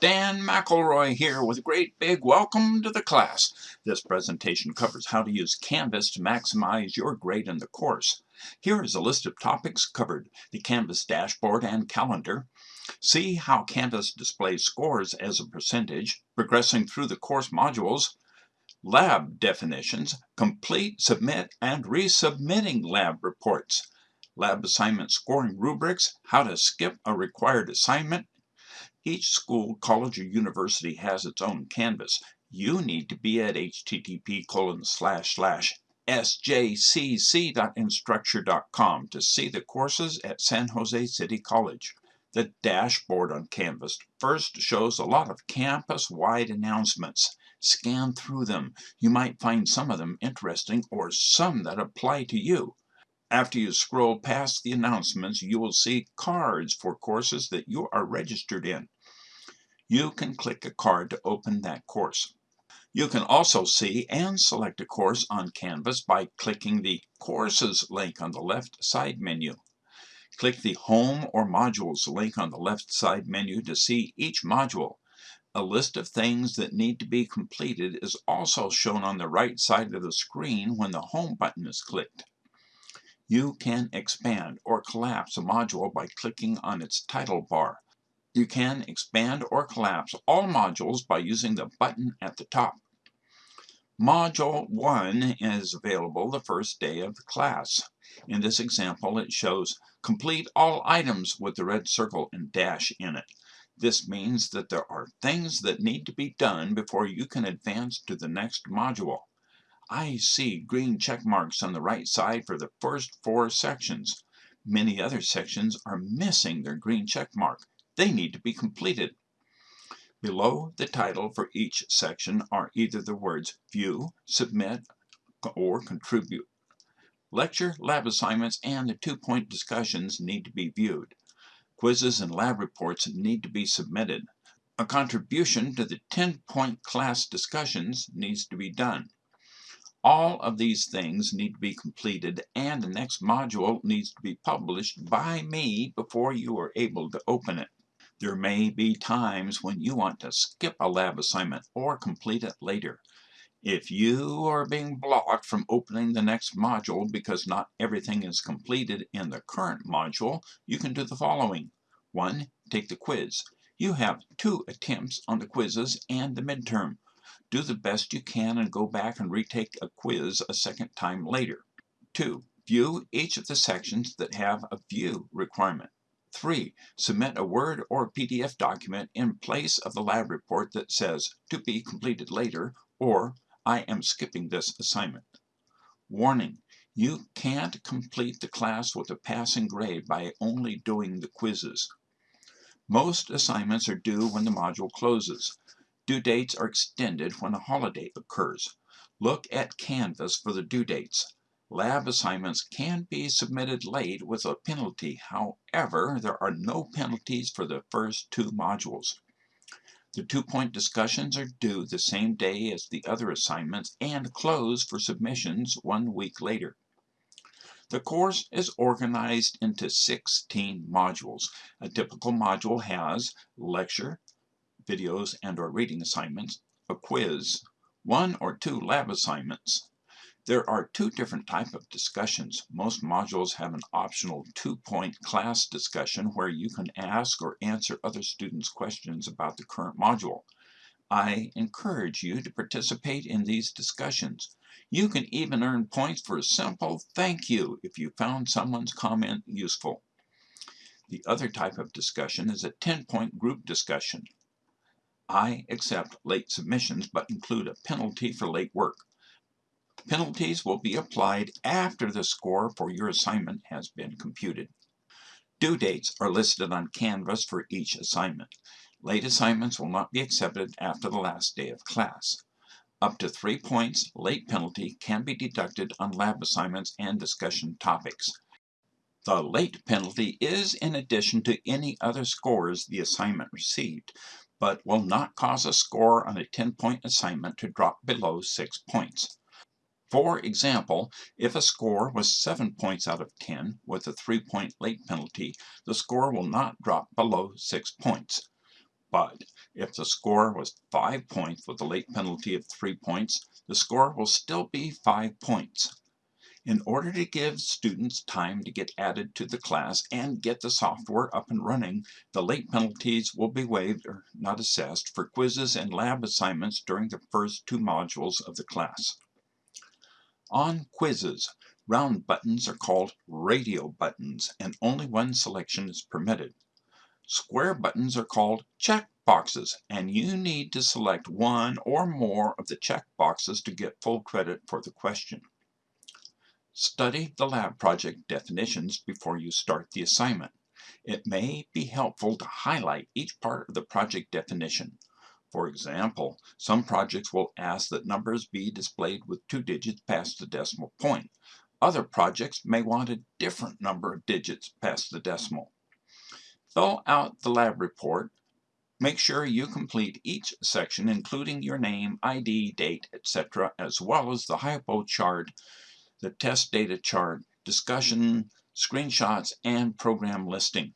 Dan McElroy here with a great big welcome to the class. This presentation covers how to use Canvas to maximize your grade in the course. Here is a list of topics covered, the Canvas dashboard and calendar. See how Canvas displays scores as a percentage, progressing through the course modules, lab definitions, complete, submit, and resubmitting lab reports, lab assignment scoring rubrics, how to skip a required assignment, each school, college, or university has its own Canvas. You need to be at http colon slash slash sjcc.instructure.com to see the courses at San Jose City College. The dashboard on Canvas first shows a lot of campus-wide announcements. Scan through them. You might find some of them interesting or some that apply to you. After you scroll past the announcements, you will see cards for courses that you are registered in you can click a card to open that course. You can also see and select a course on Canvas by clicking the Courses link on the left side menu. Click the Home or Modules link on the left side menu to see each module. A list of things that need to be completed is also shown on the right side of the screen when the Home button is clicked. You can expand or collapse a module by clicking on its title bar. You can expand or collapse all modules by using the button at the top. Module 1 is available the first day of the class. In this example, it shows complete all items with the red circle and dash in it. This means that there are things that need to be done before you can advance to the next module. I see green check marks on the right side for the first four sections. Many other sections are missing their green check mark. They need to be completed. Below the title for each section are either the words View, Submit, or Contribute. Lecture, lab assignments, and the two-point discussions need to be viewed. Quizzes and lab reports need to be submitted. A contribution to the 10-point class discussions needs to be done. All of these things need to be completed and the next module needs to be published by me before you are able to open it. There may be times when you want to skip a lab assignment or complete it later. If you are being blocked from opening the next module because not everything is completed in the current module, you can do the following. 1. Take the quiz. You have two attempts on the quizzes and the midterm. Do the best you can and go back and retake a quiz a second time later. 2. View each of the sections that have a view requirement. 3. Submit a Word or PDF document in place of the lab report that says, to be completed later, or I am skipping this assignment. Warning, you can't complete the class with a passing grade by only doing the quizzes. Most assignments are due when the module closes. Due dates are extended when a holiday occurs. Look at Canvas for the due dates. Lab assignments can be submitted late with a penalty. However, there are no penalties for the first two modules. The two-point discussions are due the same day as the other assignments and close for submissions one week later. The course is organized into 16 modules. A typical module has lecture, videos and or reading assignments, a quiz, one or two lab assignments, there are two different type of discussions. Most modules have an optional two-point class discussion where you can ask or answer other students' questions about the current module. I encourage you to participate in these discussions. You can even earn points for a simple thank you if you found someone's comment useful. The other type of discussion is a 10-point group discussion. I accept late submissions but include a penalty for late work. Penalties will be applied after the score for your assignment has been computed. Due dates are listed on Canvas for each assignment. Late assignments will not be accepted after the last day of class. Up to three points late penalty can be deducted on lab assignments and discussion topics. The late penalty is in addition to any other scores the assignment received, but will not cause a score on a 10-point assignment to drop below 6 points. For example, if a score was 7 points out of 10 with a 3-point late penalty, the score will not drop below 6 points. But If the score was 5 points with a late penalty of 3 points, the score will still be 5 points. In order to give students time to get added to the class and get the software up and running, the late penalties will be waived or not assessed for quizzes and lab assignments during the first two modules of the class. On quizzes, round buttons are called radio buttons and only one selection is permitted. Square buttons are called check boxes and you need to select one or more of the check boxes to get full credit for the question. Study the lab project definitions before you start the assignment. It may be helpful to highlight each part of the project definition. For example, some projects will ask that numbers be displayed with two digits past the decimal point. Other projects may want a different number of digits past the decimal. Fill out the lab report. Make sure you complete each section including your name, ID, date, etc. as well as the HIPO chart the test data chart, discussion, screenshots, and program listing.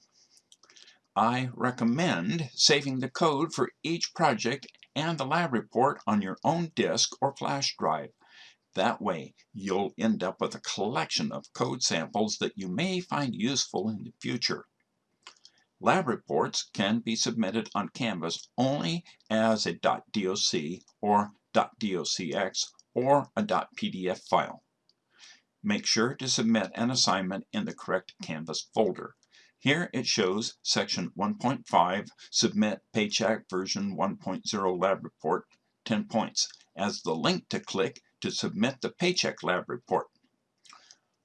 I recommend saving the code for each project and the lab report on your own disk or flash drive. That way, you'll end up with a collection of code samples that you may find useful in the future. Lab reports can be submitted on Canvas only as a .doc or .docx or a .pdf file. Make sure to submit an assignment in the correct Canvas folder. Here it shows section 1.5, submit paycheck version 1.0 lab report, 10 points, as the link to click to submit the paycheck lab report.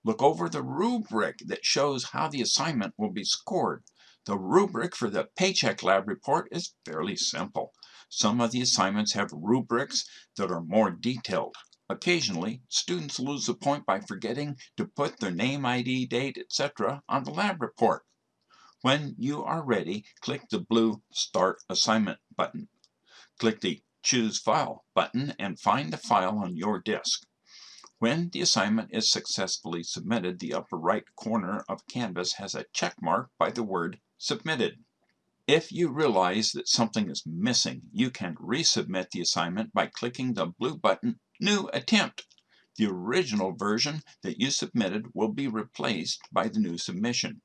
Look over the rubric that shows how the assignment will be scored. The rubric for the paycheck lab report is fairly simple. Some of the assignments have rubrics that are more detailed. Occasionally, students lose a point by forgetting to put their name, ID, date, etc. on the lab report. When you are ready, click the blue Start Assignment button. Click the Choose File button and find the file on your disk. When the assignment is successfully submitted, the upper right corner of Canvas has a check mark by the word Submitted. If you realize that something is missing, you can resubmit the assignment by clicking the blue button New Attempt. The original version that you submitted will be replaced by the new submission.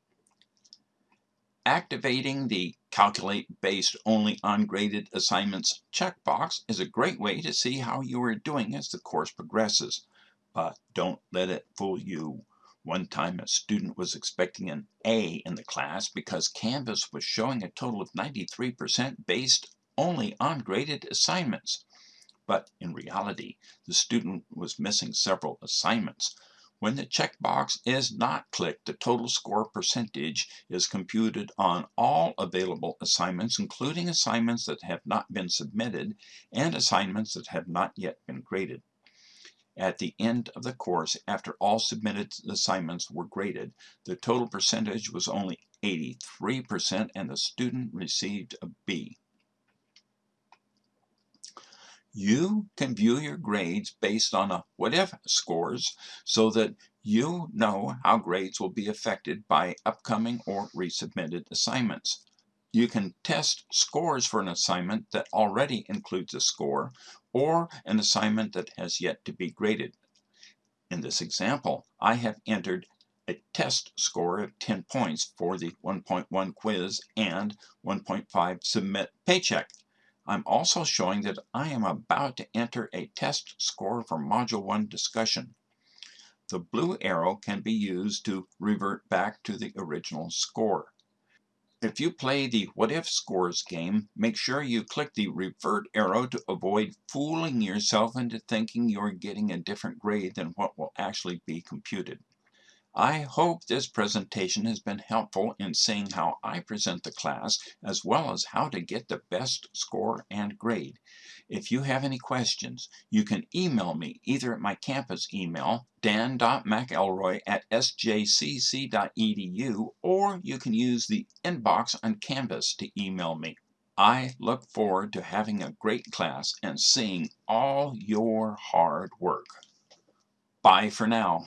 Activating the Calculate Based Only on Graded Assignments checkbox is a great way to see how you are doing as the course progresses. But don't let it fool you. One time a student was expecting an A in the class because Canvas was showing a total of 93% based only on graded assignments. But in reality, the student was missing several assignments. When the checkbox is not clicked, the total score percentage is computed on all available assignments, including assignments that have not been submitted and assignments that have not yet been graded. At the end of the course, after all submitted assignments were graded, the total percentage was only 83% and the student received a B. You can view your grades based on uh, a what-if scores so that you know how grades will be affected by upcoming or resubmitted assignments. You can test scores for an assignment that already includes a score or an assignment that has yet to be graded. In this example, I have entered a test score of 10 points for the 1.1 quiz and 1.5 submit paycheck. I'm also showing that I am about to enter a test score for Module 1 discussion. The blue arrow can be used to revert back to the original score. If you play the what if scores game, make sure you click the revert arrow to avoid fooling yourself into thinking you're getting a different grade than what will actually be computed. I hope this presentation has been helpful in seeing how I present the class as well as how to get the best score and grade. If you have any questions, you can email me either at my campus email, dan.mcelroy at sjcc.edu, or you can use the inbox on Canvas to email me. I look forward to having a great class and seeing all your hard work. Bye for now.